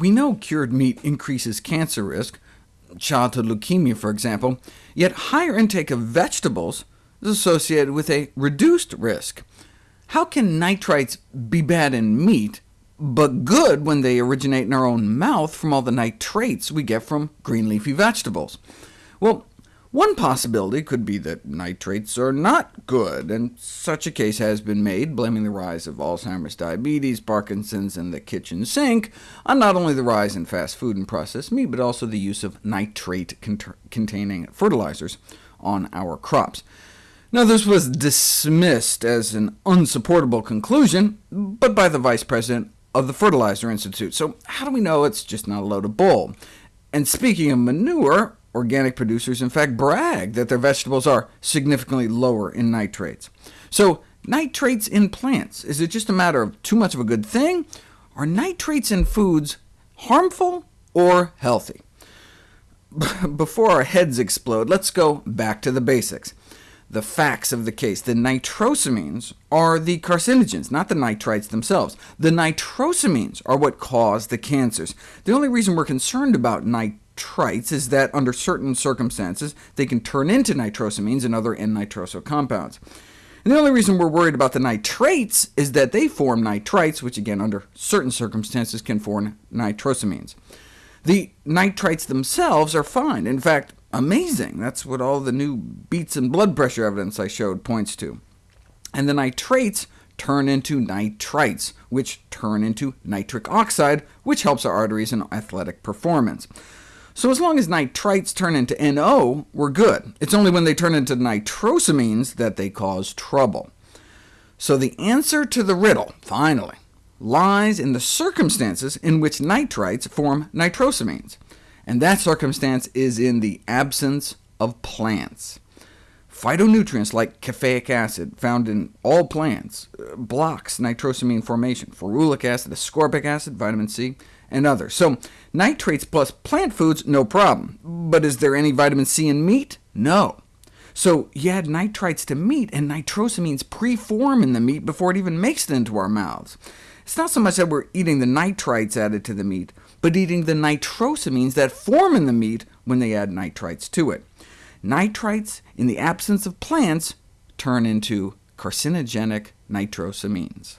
We know cured meat increases cancer risk, childhood leukemia for example, yet higher intake of vegetables is associated with a reduced risk. How can nitrites be bad in meat, but good when they originate in our own mouth from all the nitrates we get from green leafy vegetables? Well, one possibility could be that nitrates are not good, and such a case has been made, blaming the rise of Alzheimer's, diabetes, Parkinson's, and the kitchen sink on not only the rise in fast food and processed meat, but also the use of nitrate-containing fertilizers on our crops. Now, this was dismissed as an unsupportable conclusion, but by the vice president of the Fertilizer Institute, so how do we know it's just not a load of bull? And speaking of manure, Organic producers, in fact, brag that their vegetables are significantly lower in nitrates. So nitrates in plants, is it just a matter of too much of a good thing? Are nitrates in foods harmful or healthy? Before our heads explode, let's go back to the basics. The facts of the case. The nitrosamines are the carcinogens, not the nitrites themselves. The nitrosamines are what cause the cancers. The only reason we're concerned about nitrates nitrites is that under certain circumstances they can turn into nitrosamines and other N-nitroso compounds. And the only reason we're worried about the nitrates is that they form nitrites, which again, under certain circumstances, can form nitrosamines. The nitrites themselves are fine, in fact, amazing. That's what all the new beets and blood pressure evidence I showed points to. And the nitrates turn into nitrites, which turn into nitric oxide, which helps our arteries and athletic performance. So as long as nitrites turn into NO, we're good. It's only when they turn into nitrosamines that they cause trouble. So the answer to the riddle, finally, lies in the circumstances in which nitrites form nitrosamines, and that circumstance is in the absence of plants. Phytonutrients like caffeic acid, found in all plants, uh, blocks nitrosamine formation. Ferulic acid, ascorbic acid, vitamin C, and others. So nitrates plus plant foods, no problem. But is there any vitamin C in meat? No. So you add nitrites to meat, and nitrosamines preform in the meat before it even makes it into our mouths. It's not so much that we're eating the nitrites added to the meat, but eating the nitrosamines that form in the meat when they add nitrites to it. Nitrites, in the absence of plants, turn into carcinogenic nitrosamines.